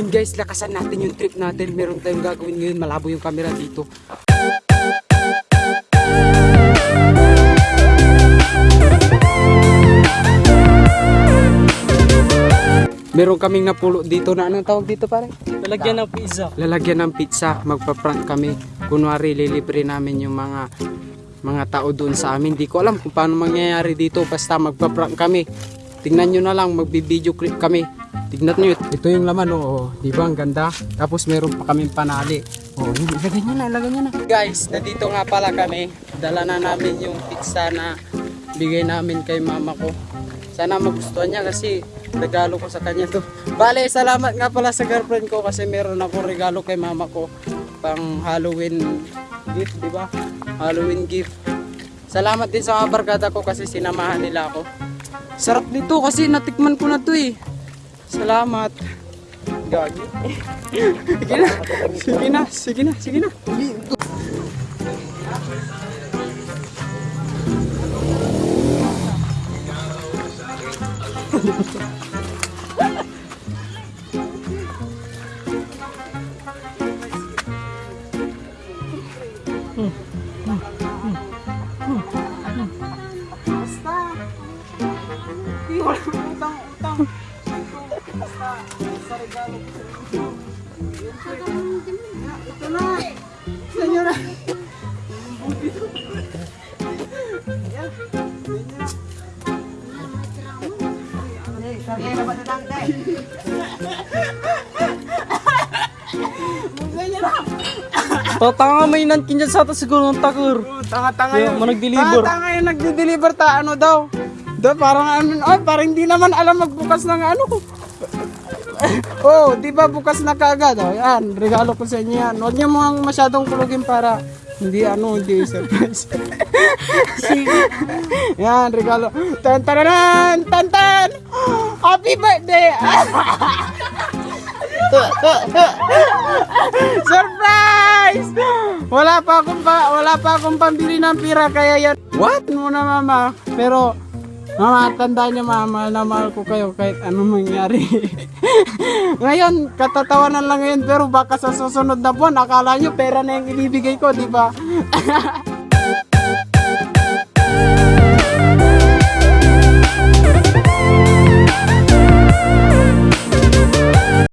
Yun guys, lakasan natin yung trip natin. Meron tayong gagawin ngayon. Malabo yung camera dito. Meron kaming napulo dito na anong tawag dito pare? Lalagyan ng pizza. Lalagyan ng pizza, magpa-prank kami. Kunwari lilibre namin yung mga mga tao doon sa amin. Di ko alam kung paano mangyayari dito basta magpa-prank kami. Tingnan nyo na lang, magbi-video clip kami. Tignan nyo, ito yung laman, oo. Di ba, ang ganda? Tapos meron pa kaming panali. Oo, yun, ilagay nyo na, ilagay nyo na. Guys, nandito nga pala kami. Dala na namin yung pizza na bigay namin kay mama ko. Sana magustuhan niya kasi regalo ko sa kanya to. Bale, salamat nga pala sa girlfriend ko kasi meron ako regalo kay mama ko pang Halloween gift, di ba? Halloween gift. Salamat din sa mga barkada ko kasi sinamahan nila ako. Sarap nito kasi natikman ko na to eh. Salamat. Gagi. sige na, sige na, sige na. Utang, utang. Basta, sa regalo ko sa inyo. Ito na. Na. Tatanga may nankin dyan sa atas siguro ng takor. Tanga-tanga yun. mo nag-deliver. Tanga-tanga yung nagde-deliver ta ano daw. Daw parang ano, ay parang hindi naman alam magbukas ng ano. Oh, di ba bukas na kaagad? Oh, yan, regalo ko sa inyo yan. Huwag niyo mo masyadong kulugin para hindi ano, hindi surprise. yan, regalo. Tan tan tan tan. Happy birthday! Surprise! Wala pa akong pa, wala pa akong pambili ng pira kaya yan. What? Muna mama. Pero Mama, tandaan niyo mama, na mahal ko kayo kahit anong mangyari. ngayon, katatawanan lang ngayon pero baka sa susunod na buwan, akala niyo pera na yung ibibigay ko, di ba?